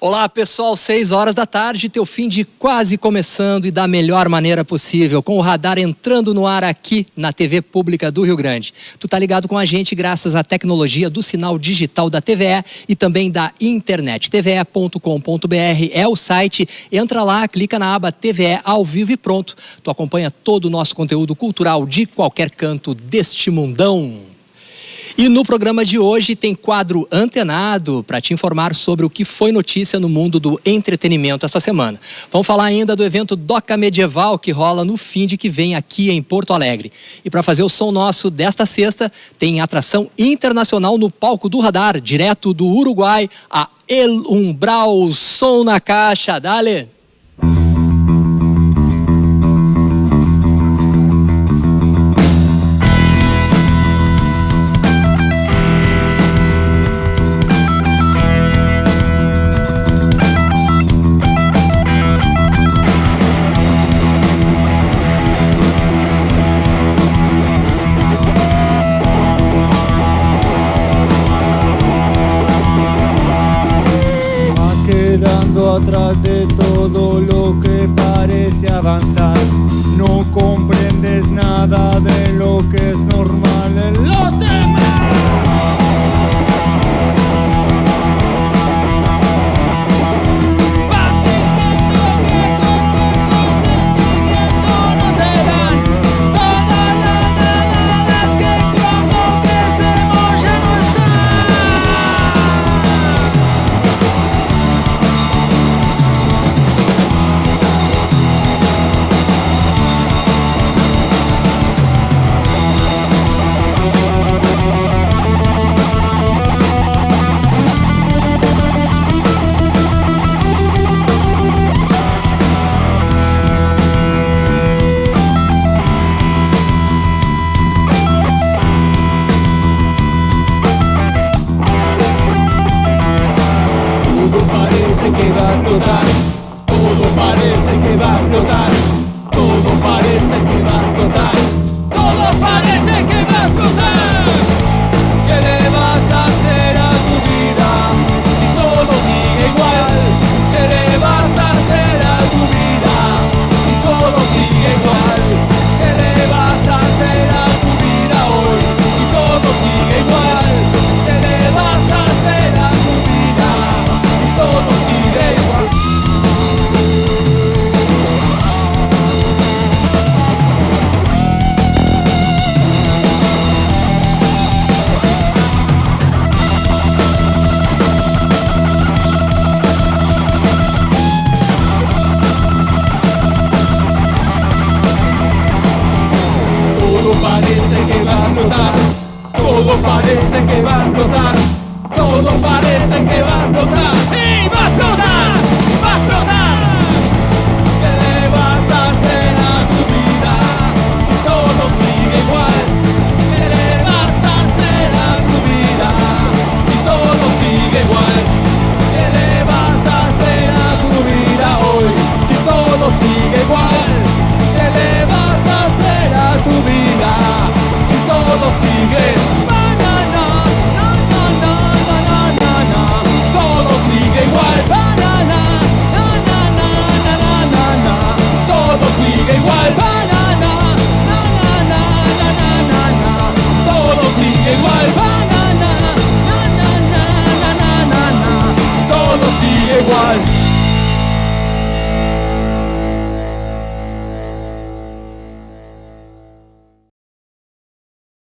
Olá pessoal, 6 horas da tarde, teu fim de quase começando e da melhor maneira possível, com o radar entrando no ar aqui na TV Pública do Rio Grande. Tu tá ligado com a gente graças à tecnologia do sinal digital da TVE e também da internet. tve.com.br é o site, entra lá, clica na aba TVE ao vivo e pronto. Tu acompanha todo o nosso conteúdo cultural de qualquer canto deste mundão. E no programa de hoje tem quadro antenado para te informar sobre o que foi notícia no mundo do entretenimento essa semana. Vamos falar ainda do evento Doca Medieval que rola no fim de que vem aqui em Porto Alegre. E para fazer o som nosso desta sexta, tem atração internacional no palco do radar, direto do Uruguai, a El Umbral Som na Caixa. Dale! Atrás de todo lo que parece avanzar. No comprendes nada de parece que va a explotar, todo parece que va a explotar, todo parece que va a explotar.